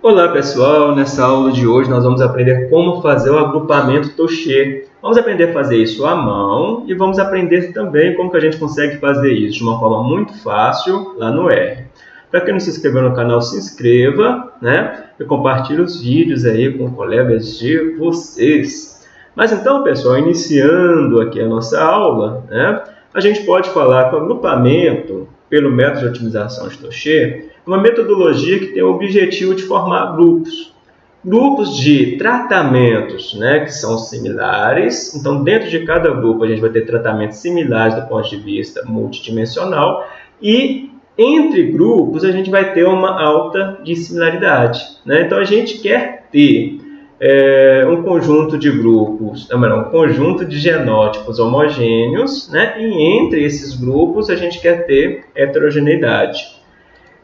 Olá pessoal, nessa aula de hoje nós vamos aprender como fazer o agrupamento Toche. Vamos aprender a fazer isso à mão e vamos aprender também como que a gente consegue fazer isso de uma forma muito fácil lá no R. Para quem não se inscreveu no canal, se inscreva né? e compartilhe os vídeos aí com colegas de vocês. Mas então pessoal, iniciando aqui a nossa aula, né? a gente pode falar que o agrupamento pelo método de otimização de Toche uma metodologia que tem o objetivo de formar grupos. Grupos de tratamentos né, que são similares. Então, dentro de cada grupo, a gente vai ter tratamentos similares do ponto de vista multidimensional. E entre grupos, a gente vai ter uma alta dissimilaridade. Né? Então, a gente quer ter é, um conjunto de grupos, não, um conjunto de genótipos homogêneos, né? e entre esses grupos a gente quer ter heterogeneidade.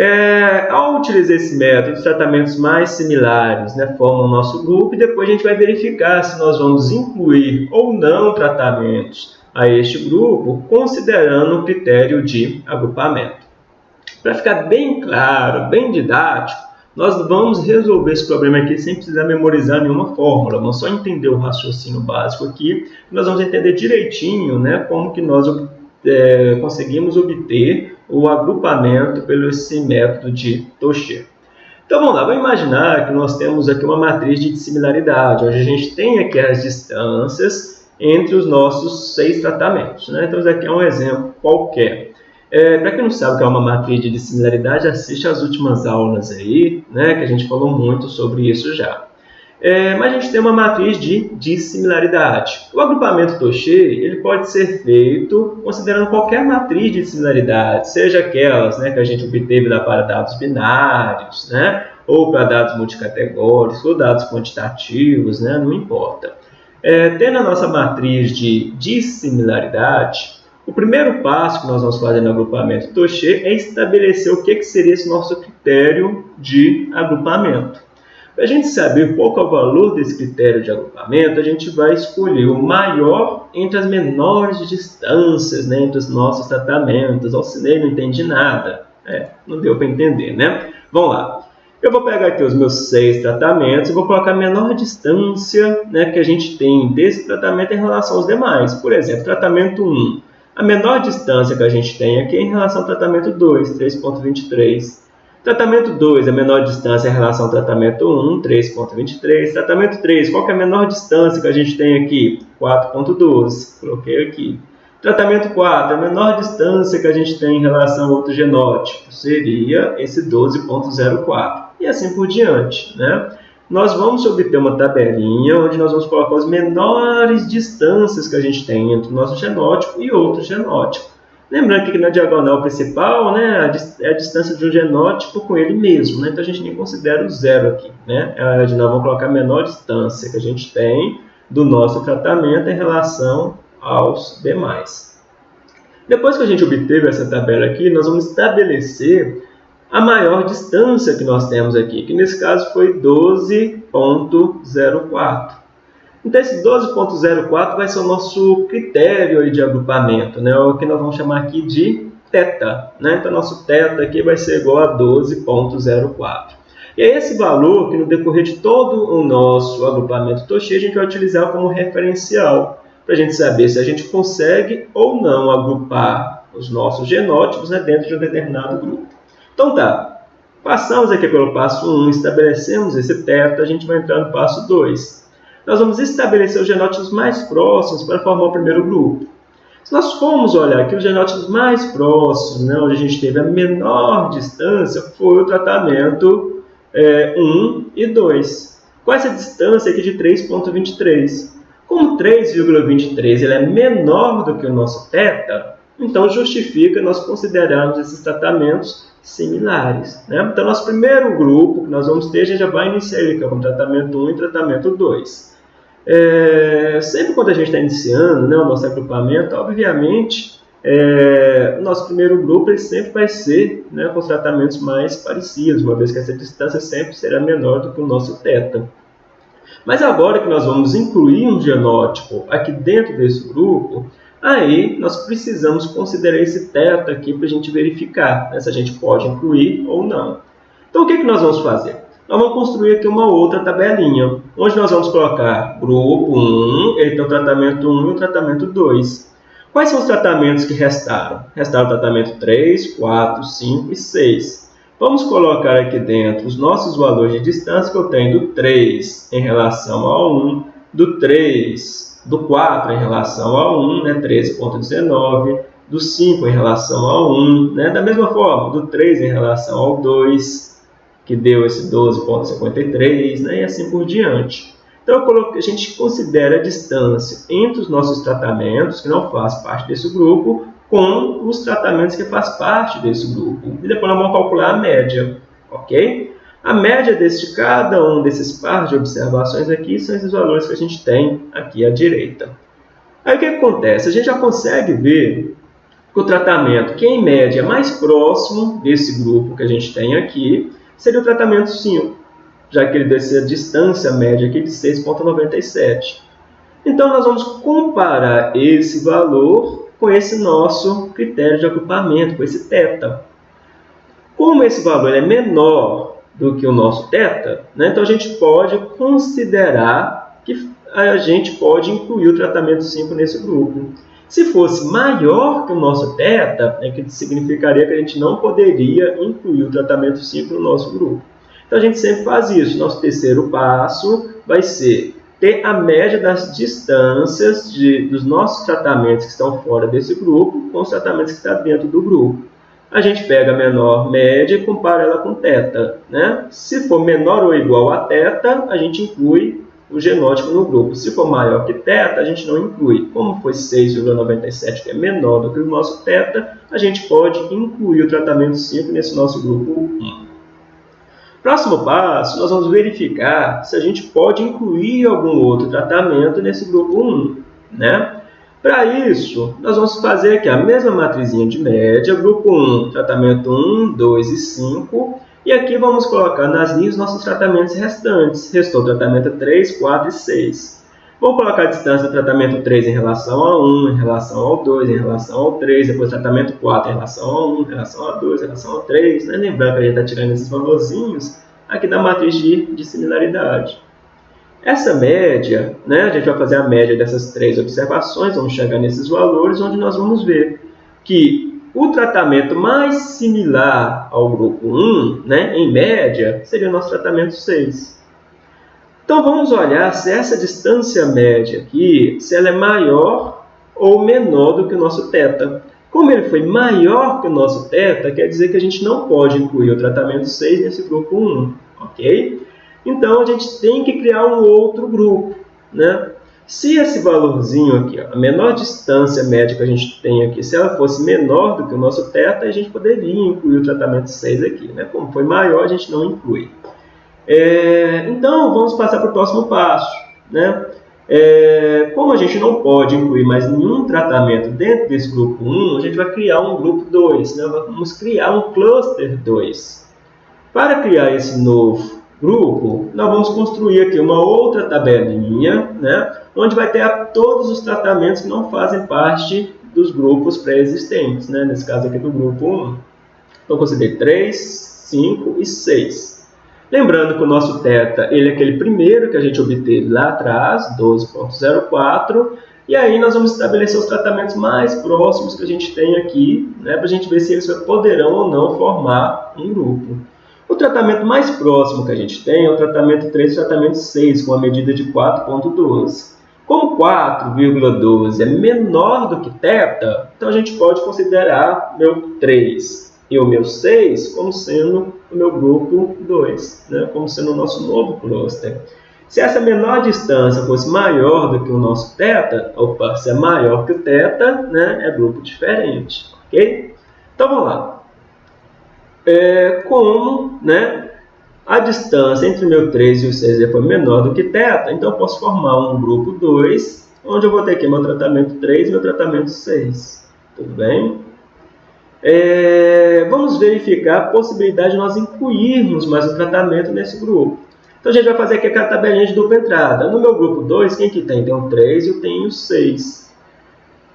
É, ao utilizar esse método, os tratamentos mais similares né, formam o nosso grupo e depois a gente vai verificar se nós vamos incluir ou não tratamentos a este grupo, considerando o critério de agrupamento. Para ficar bem claro, bem didático, nós vamos resolver esse problema aqui sem precisar memorizar nenhuma fórmula, vamos só entender o raciocínio básico aqui, nós vamos entender direitinho né, como que nós é, conseguimos obter o agrupamento pelo esse método de Toche. Então vamos lá, vamos imaginar que nós temos aqui uma matriz de dissimilaridade, onde a gente tem aqui as distâncias entre os nossos seis tratamentos. Né? Então, isso aqui é um exemplo qualquer. É, Para quem não sabe o que é uma matriz de dissimilaridade, assiste às últimas aulas aí, né, que a gente falou muito sobre isso já. É, mas a gente tem uma matriz de dissimilaridade. O agrupamento Toche ele pode ser feito considerando qualquer matriz de dissimilaridade, seja aquelas né, que a gente obteve lá para dados binários, né, ou para dados multicategóricos, ou dados quantitativos, né, não importa. É, tendo a nossa matriz de dissimilaridade, o primeiro passo que nós vamos fazer no agrupamento Toche é estabelecer o que, que seria esse nosso critério de agrupamento. Para a gente saber qual é o valor desse critério de agrupamento, a gente vai escolher o maior entre as menores distâncias né, entre os nossos tratamentos. Alcinei não entendi nada. É, não deu para entender, né? Vamos lá. Eu vou pegar aqui os meus seis tratamentos e vou colocar a menor distância né, que a gente tem desse tratamento em relação aos demais. Por exemplo, tratamento 1. A menor distância que a gente tem aqui é em relação ao tratamento 2, 3.23. Tratamento 2, a menor distância em relação ao tratamento 1, 3.23. Tratamento 3, qual é a menor distância que a gente tem aqui? 4.12, coloquei aqui. Tratamento 4, a menor distância que a gente tem em relação ao outro genótipo seria esse 12.04. E assim por diante, né? Nós vamos obter uma tabelinha onde nós vamos colocar as menores distâncias que a gente tem entre o nosso genótipo e outro genótipo. Lembrando que aqui na diagonal principal né, é a distância de um genótipo com ele mesmo. Né? Então, a gente nem considera o zero aqui. Né? Nós vamos colocar a menor distância que a gente tem do nosso tratamento em relação aos demais. Depois que a gente obteve essa tabela aqui, nós vamos estabelecer a maior distância que nós temos aqui, que nesse caso foi 12.04. Então, esse 12.04 vai ser o nosso critério de agrupamento, né? É o que nós vamos chamar aqui de θ. Né? Então, nosso θ aqui vai ser igual a 12.04. E é esse valor que, no decorrer de todo o nosso agrupamento Toshi, a gente vai utilizar como referencial, para a gente saber se a gente consegue ou não agrupar os nossos genótipos né, dentro de um determinado grupo. Então, tá. Passamos aqui pelo passo 1, estabelecemos esse teto, a gente vai entrar no passo 2, nós vamos estabelecer os genótipos mais próximos para formar o primeiro grupo. Se nós formos olhar aqui, os genótipos mais próximos, né, onde a gente teve a menor distância, foi o tratamento é, 1 e 2. Com essa distância aqui de 3,23. Como 3,23 é menor do que o nosso θ, então justifica nós considerarmos esses tratamentos similares. Né? Então, nosso primeiro grupo que nós vamos ter, a gente já vai iniciar ele, que é o tratamento 1 e tratamento 2. É, sempre quando a gente está iniciando né, o nosso agrupamento, obviamente, é, o nosso primeiro grupo ele sempre vai ser né, com os tratamentos mais parecidos, uma vez que essa distância sempre será menor do que o nosso θ. Mas agora que nós vamos incluir um genótipo aqui dentro desse grupo, aí nós precisamos considerar esse θ aqui para a gente verificar né, se a gente pode incluir ou não. Então, o que, que nós vamos fazer? Nós vamos construir aqui uma outra tabelinha, onde nós vamos colocar grupo 1, ele tem o tratamento 1 e o tratamento 2. Quais são os tratamentos que restaram? Restaram o tratamento 3, 4, 5 e 6. Vamos colocar aqui dentro os nossos valores de distância que eu tenho do 3 em relação ao 1, do 3, do 4 em relação ao 1, né, 13.19, do 5 em relação ao 1, né, da mesma forma, do 3 em relação ao 2, que deu esse 12.53, né, e assim por diante. Então, a gente considera a distância entre os nossos tratamentos, que não faz parte desse grupo, com os tratamentos que faz parte desse grupo. E depois nós vamos calcular a média, ok? A média de cada um desses pares de observações aqui são esses valores que a gente tem aqui à direita. Aí o que acontece? A gente já consegue ver que o tratamento que em média é mais próximo desse grupo que a gente tem aqui seria o tratamento 5 já que ele desce a distância média aqui de 6,97. Então, nós vamos comparar esse valor com esse nosso critério de agrupamento, com esse θ. Como esse valor é menor do que o nosso θ, né, então a gente pode considerar que a gente pode incluir o tratamento 5 nesse grupo. Se fosse maior que o nosso θ, é que significaria que a gente não poderia incluir o tratamento 5 no nosso grupo. Então a gente sempre faz isso. Nosso terceiro passo vai ser ter a média das distâncias de, dos nossos tratamentos que estão fora desse grupo com os tratamentos que estão dentro do grupo. A gente pega a menor média e compara ela com teta. Né? Se for menor ou igual a teta, a gente inclui o genótipo no grupo. Se for maior que θ, a gente não inclui. Como foi 6,97, que é menor do que o nosso θ, a gente pode incluir o tratamento 5 nesse nosso grupo 1. Próximo passo, nós vamos verificar se a gente pode incluir algum outro tratamento nesse grupo 1. Né? Para isso, nós vamos fazer aqui a mesma matrizinha de média, grupo 1, tratamento 1, 2 e 5, e aqui vamos colocar nas linhas nossos tratamentos restantes. Restou tratamento 3, 4 e 6. Vou colocar a distância do tratamento 3 em relação a 1, em relação ao 2, em relação ao 3, depois tratamento 4 em relação a 1, em relação a 2, em relação ao 3. Né? Lembrando que a gente está tirando esses valorzinhos aqui da matriz de, de similaridade. Essa média, né, a gente vai fazer a média dessas três observações, vamos chegar nesses valores, onde nós vamos ver que o tratamento mais similar ao grupo 1, né, em média, seria o nosso tratamento 6. Então vamos olhar se essa distância média aqui, se ela é maior ou menor do que o nosso θ. Como ele foi maior que o nosso θ, quer dizer que a gente não pode incluir o tratamento 6 nesse grupo 1, ok? Então a gente tem que criar um outro grupo, né? Se esse valorzinho aqui, ó, a menor distância média que a gente tem aqui, se ela fosse menor do que o nosso θ, a gente poderia incluir o tratamento 6 aqui, né? Como foi maior, a gente não inclui. É, então, vamos passar para o próximo passo. Né? É, como a gente não pode incluir mais nenhum tratamento dentro desse grupo 1, a gente vai criar um grupo 2. Né? Vamos criar um cluster 2. Para criar esse novo grupo, nós vamos construir aqui uma outra tabelinha, né? onde vai ter todos os tratamentos que não fazem parte dos grupos pré-existentes, né? nesse caso aqui do grupo 1. Então, considerei 3, 5 e 6. Lembrando que o nosso θ ele é aquele primeiro que a gente obteve lá atrás, 12.04, e aí nós vamos estabelecer os tratamentos mais próximos que a gente tem aqui, né, para a gente ver se eles poderão ou não formar um grupo. O tratamento mais próximo que a gente tem é o tratamento 3 e o tratamento 6, com a medida de 4.12. Como 4,12 é menor do que θ, então a gente pode considerar meu 3 e o meu 6 como sendo o meu grupo 2, né? como sendo o nosso novo cluster. Se essa menor distância fosse maior do que o nosso θ, opa, se é maior que o θ, né, é grupo diferente, ok? Então vamos lá. É, como né, a distância entre o meu 3 e o 6 foi menor do que θ, então eu posso formar um grupo 2, onde eu vou ter aqui meu tratamento 3 e meu tratamento 6. Tudo bem? É, vamos verificar a possibilidade de nós incluirmos mais um tratamento nesse grupo. Então, a gente vai fazer aqui aquela tabelinha de dupla entrada. No meu grupo 2, quem que tem? Tem o 3 e eu tenho o 6.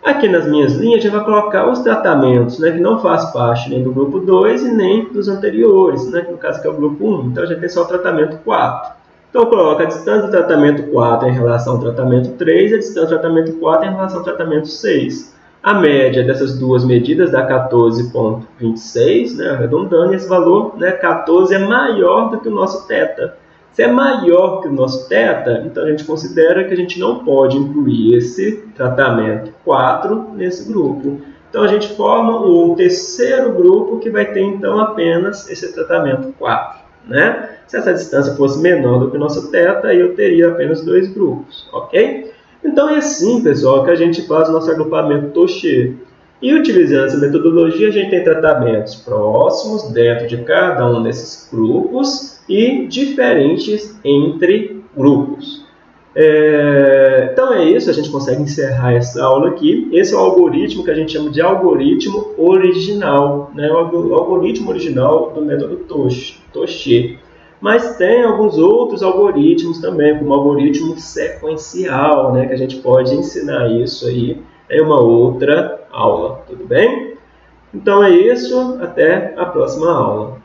Aqui nas minhas linhas, gente vai colocar os tratamentos né, que não faz parte nem do grupo 2 e nem dos anteriores, né, que no caso que é o grupo 1. Então, gente tem só o tratamento 4. Então, coloca a distância do tratamento 4 em relação ao tratamento 3 e a distância do tratamento 4 em relação ao tratamento 6. A média dessas duas medidas dá 14,26, né, arredondando, e esse valor, né, 14, é maior do que o nosso θ. Se é maior que o nosso θ, então a gente considera que a gente não pode incluir esse tratamento 4 nesse grupo. Então a gente forma um terceiro grupo que vai ter então apenas esse tratamento 4. Né? Se essa distância fosse menor do que o nosso θ, eu teria apenas dois grupos, ok? Então é assim, pessoal, que a gente faz o nosso agrupamento Toche. E utilizando essa metodologia, a gente tem tratamentos próximos dentro de cada um desses grupos e diferentes entre grupos. É, então é isso, a gente consegue encerrar essa aula aqui. Esse é o algoritmo que a gente chama de algoritmo original, né? o algoritmo original do método Toche. Mas tem alguns outros algoritmos também, como o algoritmo sequencial, né? que a gente pode ensinar isso aí em uma outra aula, tudo bem? Então é isso, até a próxima aula.